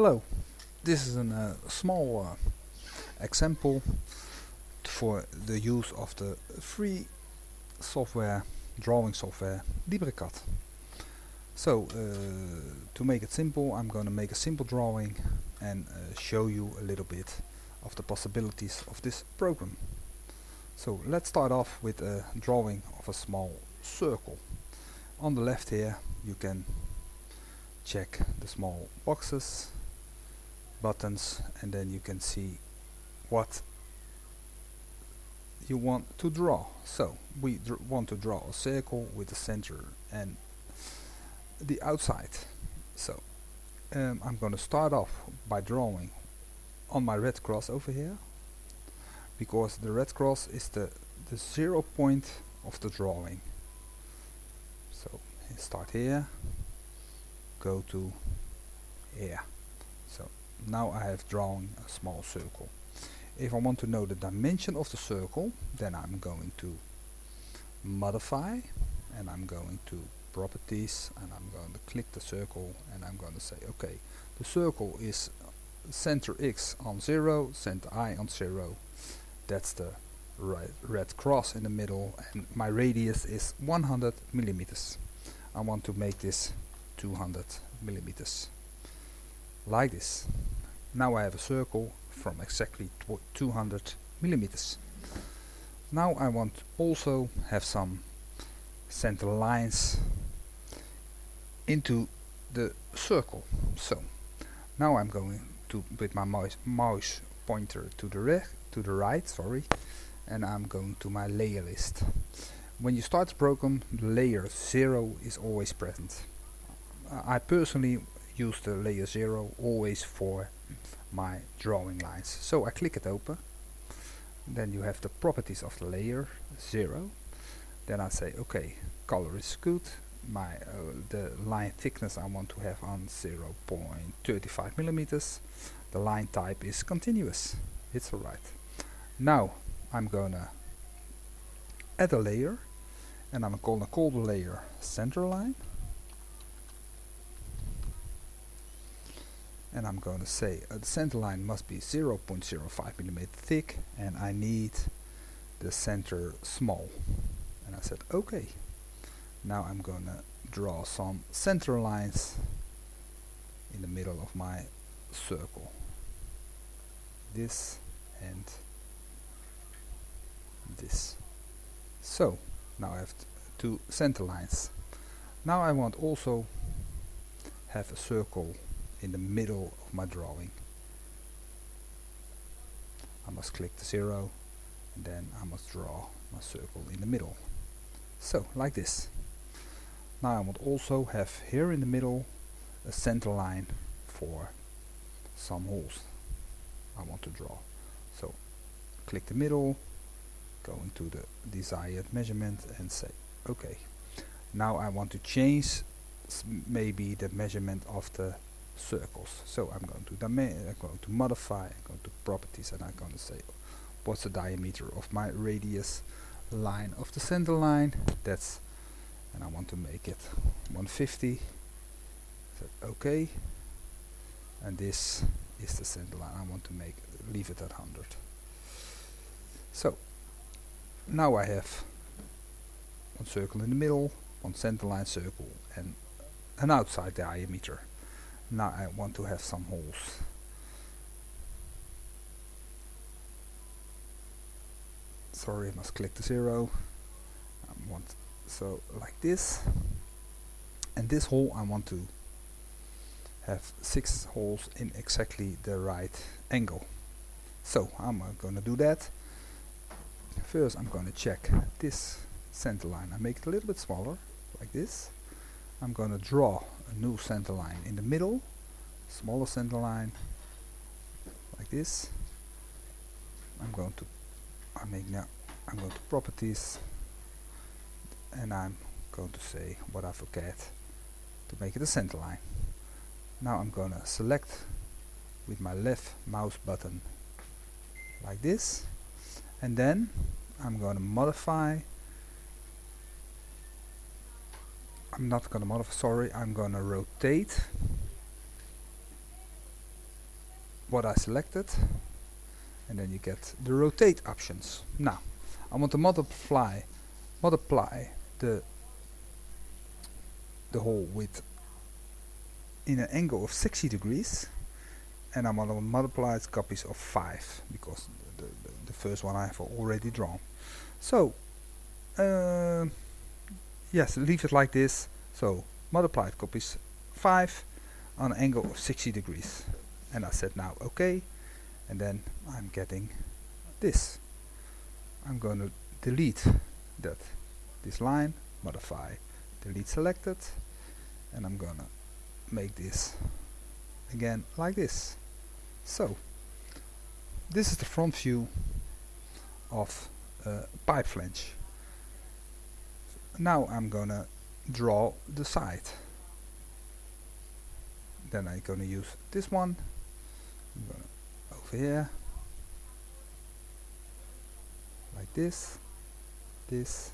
Hello, this is a uh, small uh, example for the use of the free software, drawing software LibreCAD. So, uh, to make it simple, I'm going to make a simple drawing and uh, show you a little bit of the possibilities of this program. So, let's start off with a drawing of a small circle. On the left here, you can check the small boxes buttons and then you can see what you want to draw. So we want to draw a circle with the center and the outside. So um, I'm going to start off by drawing on my red cross over here because the red cross is the, the zero point of the drawing. So start here, go to here. So now I have drawn a small circle. If I want to know the dimension of the circle, then I'm going to modify and I'm going to properties and I'm going to click the circle and I'm going to say okay the circle is center x on 0 center y on 0 that's the right red cross in the middle and my radius is 100 millimeters. I want to make this 200 millimeters like this. Now I have a circle from exactly 200 millimeters. Now I want also have some center lines into the circle. So now I'm going to with my mouse, mouse pointer to the right, to the right, sorry, and I'm going to my layer list. When you start the program, the layer 0 is always present. I personally use the layer 0 always for my drawing lines. So I click it open. Then you have the properties of the layer 0. Then I say okay, color is good. My uh, the line thickness I want to have on 0.35 millimeters. The line type is continuous. It's alright. Now I'm gonna add a layer and I'm gonna call the layer center line and I'm going to say uh, the center line must be 0.05 millimeter thick and I need the center small. And I said okay. Now I'm going to draw some center lines in the middle of my circle. This and this. So now I have two center lines. Now I want also have a circle in the middle of my drawing. I must click the zero and then I must draw my circle in the middle. So, like this. Now I want also have here in the middle a center line for some holes I want to draw. So, click the middle, go into the desired measurement and say OK. Now I want to change maybe the measurement of the circles. So I'm going to I'm going to modify, I'm going to properties, and I'm going to say what's the diameter of my radius line of the center line. That's, and I want to make it 150. So okay, and this is the center line. I want to make leave it at 100. So now I have one circle in the middle, one center line circle, and an outside diameter now I want to have some holes. Sorry I must click the zero. I want so like this. And this hole I want to have six holes in exactly the right angle. So I'm uh, gonna do that. First I'm gonna check this center line. I make it a little bit smaller like this. I'm gonna draw a new center line. In the middle smaller center line like this. I'm going to I make now I'm going to properties and I'm going to say what I forget to make it a center line. Now I'm gonna select with my left mouse button like this and then I'm going to modify I'm not gonna modify sorry I'm gonna rotate what I selected and then you get the rotate options. Now I want to multiply multiply the the hole with in an angle of 60 degrees and I'm going to multiply copies of 5 because the, the, the, first one I have already drawn. So uh, yes leave it like this. So multiplied copies 5 on an angle of 60 degrees. And I said now okay. And then I'm getting this. I'm going to delete that this line modify delete selected. And I'm gonna make this again like this. So this is the front view of a pipe flange now I'm gonna draw the side. Then I'm gonna use this one. Over here. Like this this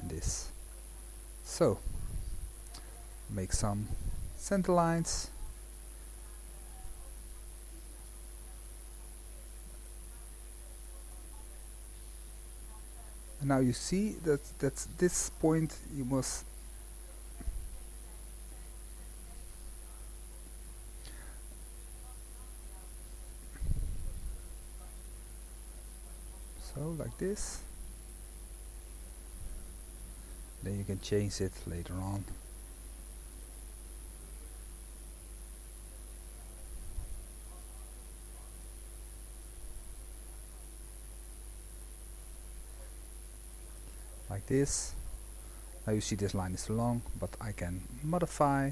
and this. So make some center lines now you see that that's this point you must so like this. Then you can change it later on like this now you see this line is long but I can modify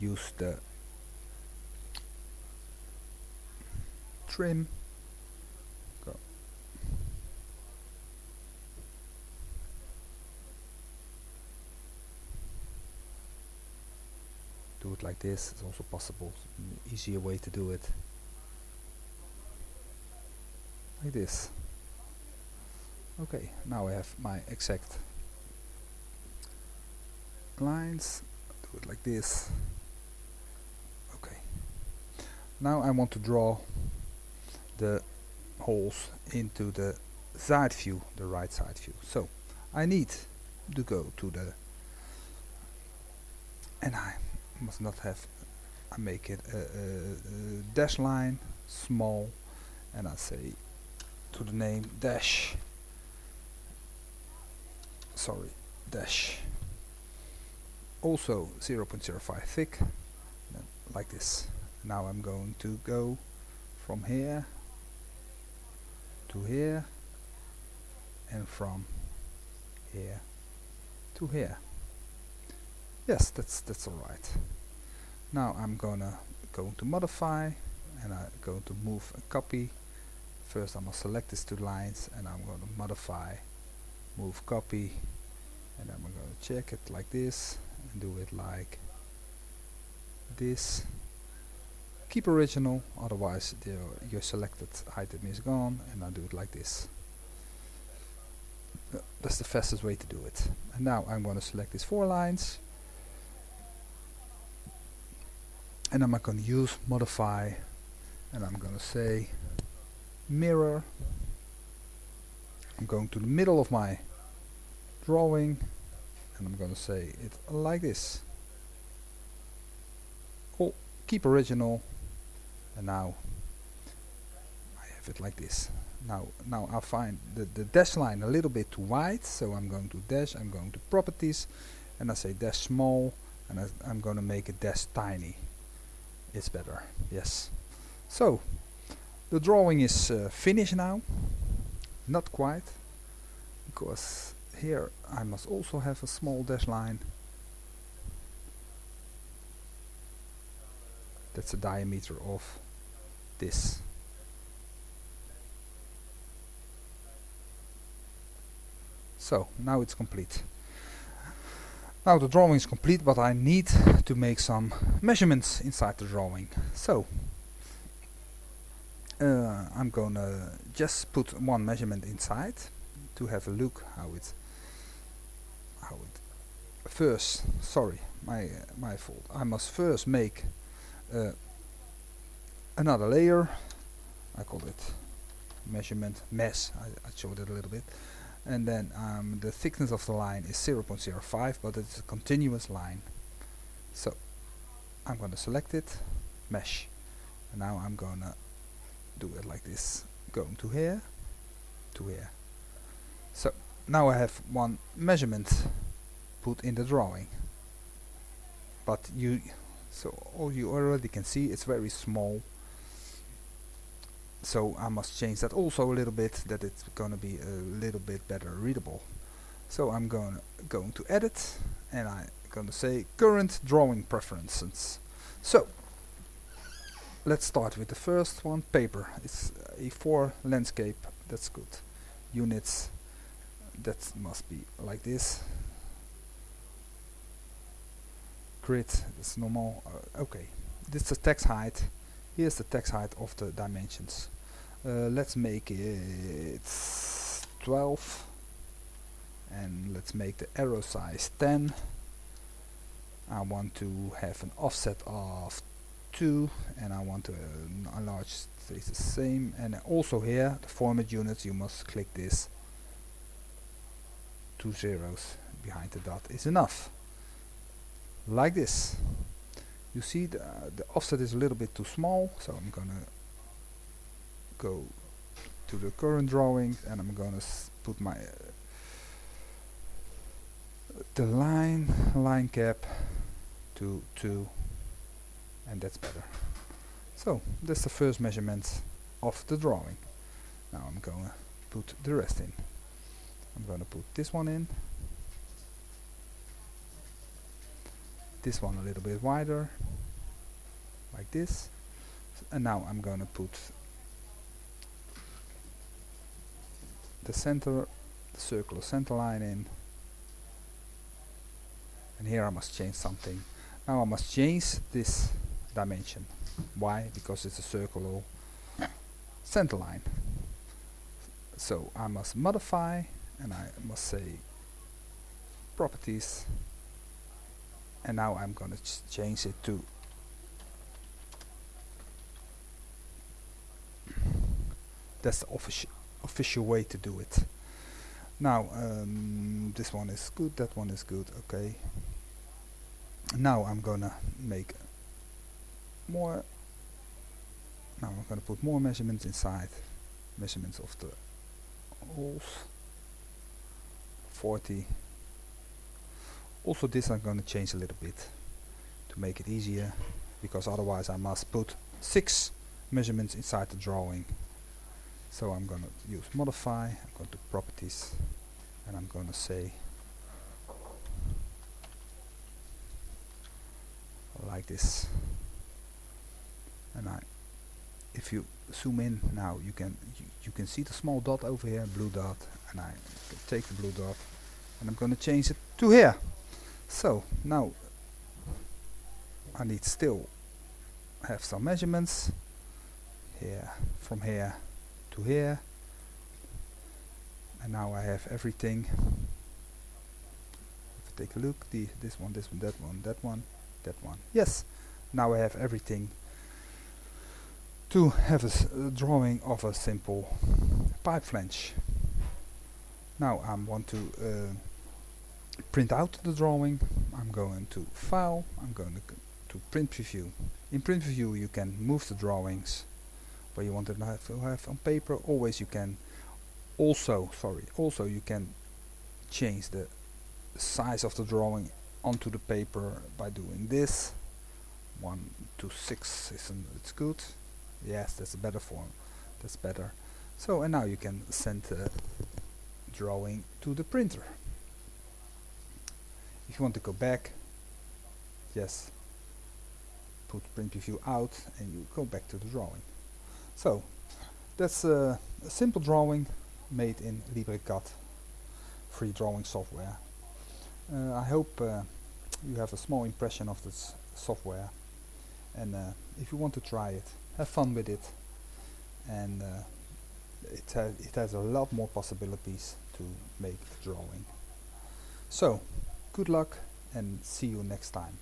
use the trim. Do it like this it's also possible easier way to do it. Like this okay now I have my exact lines. Do it like this. Okay. Now I want to draw the holes into the side view the right side view. So I need to go to the and I must not have I make it a, a, a dash line small and I say to the name dash sorry dash. Also 0.05 thick. Like this. Now I'm going to go from here to here and from here to here. Yes that's that's alright now I'm gonna going to modify and I'm going to move a copy. First I'm gonna select these two lines and I'm going to modify move copy and I'm going to check it like this and do it like this. Keep original otherwise the, your selected item is gone and I do it like this. Uh, that's the fastest way to do it. And now I'm going to select these four lines. And I'm going to use modify and I'm going to say mirror. I'm going to the middle of my drawing and I'm going to say it like this. Oh keep original and now I have it like this. Now now I find the, the dash line a little bit too wide so I'm going to dash I'm going to properties and I say dash small and I, I'm going to make it dash tiny. It's better yes. So the drawing is uh, finished now. Not quite because here I must also have a small dash line. That's the diameter of this. So now it's complete. Now the drawing is complete, but I need to make some measurements inside the drawing. So uh, I'm gonna just put one measurement inside to have a look how it first sorry my uh, my fault. I must first make uh, another layer. I call it measurement mesh I, I showed it a little bit. And then um, the thickness of the line is 0.05 but it's a continuous line. So I'm gonna select it mesh. And now I'm gonna do it like this. Going to here to here. So now I have one measurement put in the drawing. But you so all you already can see it's very small. So I must change that also a little bit that it's gonna be a little bit better readable. So I'm going going to edit and I'm gonna say current drawing preferences. So let's start with the first one paper. It's A4 landscape that's good. Units that must be like this. Grid is normal uh, okay. This is the text height. Here's the text height of the dimensions. Uh, let's make it 12 and let's make the arrow size 10 I want to have an offset of 2 and I want to uh, enlarge stays the same. And also here the format units you must click this two zeros behind the dot is enough. Like this. You see the, the offset is a little bit too small so I'm gonna go to the current drawing and I'm gonna put my uh, the line line cap to 2 and that's better. So that's the first measurement of the drawing. Now I'm gonna put the rest in I'm gonna put this one in. This one a little bit wider like this. And now I'm gonna put the center the circular center line in. And here I must change something. Now I must change this dimension. Why? Because it's a circular center line. So I must modify and I must say properties and now I'm gonna ch change it to that's the official official way to do it. Now um, this one is good that one is good okay. Now I'm gonna make more now I'm gonna put more measurements inside measurements of the holes 40 also this I'm gonna change a little bit to make it easier because otherwise I must put six measurements inside the drawing. So I'm gonna use modify, I'm going to properties and I'm gonna say like this. And I if you zoom in now you can you, you can see the small dot over here blue dot and I take the blue dot and I'm gonna change it to here. So now I need still have some measurements here from here to here and now I have everything. Take a look the this one this one that one that one that one. Yes now I have everything to have a drawing of a simple pipe flange. Now I want to uh, print out the drawing. I'm going to file. I'm going to, to print preview in print preview you can move the drawings where you want to have, to have on paper. Always you can also sorry also you can change the size of the drawing onto the paper by doing this. 1 to 6 isn't it's good yes that's a better form. That's better. So and now you can send the drawing to the printer. If you want to go back yes put print preview out and you go back to the drawing. So that's a, a simple drawing made in LibreCAD free drawing software. Uh, I hope uh, you have a small impression of this software. And uh, if you want to try it have fun with it. And uh, it, ha it has a lot more possibilities to make a drawing. So good luck and see you next time